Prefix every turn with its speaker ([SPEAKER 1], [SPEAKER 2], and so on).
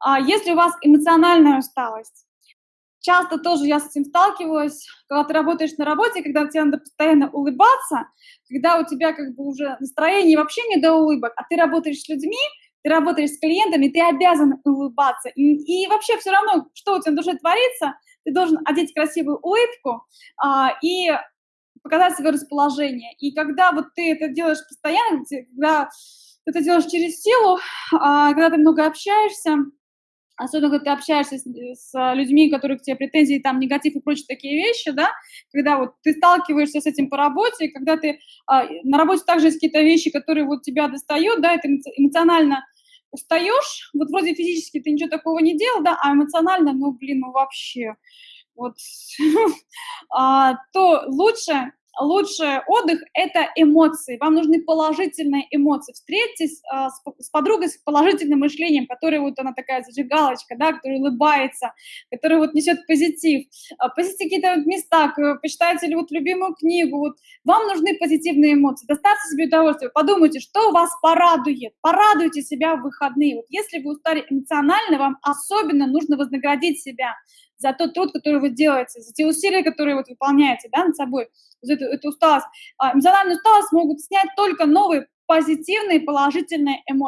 [SPEAKER 1] А если у вас эмоциональная усталость, часто тоже я с этим сталкиваюсь, когда ты работаешь на работе, когда тебе надо постоянно улыбаться, когда у тебя как бы уже настроение вообще не до улыбок, а ты работаешь с людьми, ты работаешь с клиентами, ты обязан улыбаться. И, и вообще все равно, что у тебя на душе творится, ты должен одеть красивую улыбку а, и показать свое расположение. И когда вот ты это делаешь постоянно, когда ты это делаешь через силу, а, когда ты много общаешься, особенно когда ты общаешься с, с людьми, которые к тебе претензии, там, негатив и прочие такие вещи, да, когда вот ты сталкиваешься с этим по работе, когда ты а, на работе также есть какие-то вещи, которые вот тебя достают, да, это эмоционально устаешь, вот вроде физически ты ничего такого не делал, да, а эмоционально, ну, блин, ну вообще, вот, а, то лучше лучший отдых – это эмоции. Вам нужны положительные эмоции. Встретитесь а, с, подругой с положительным мышлением, которая вот она такая зажигалочка, да, которая улыбается, которая вот несет позитив. А, посетите какие-то вот места, почитайте вот любимую книгу. Вот. Вам нужны позитивные эмоции. Доставьте себе удовольствие. Подумайте, что вас порадует. Порадуйте себя в выходные. Вот если вы устали эмоционально, вам особенно нужно вознаградить себя за тот труд, который вы делаете, за те усилия, которые вот выполняете да, над собой, за эту, эту усталость. А, эмоциональную усталость могут снять только новые позитивные, положительные эмоции.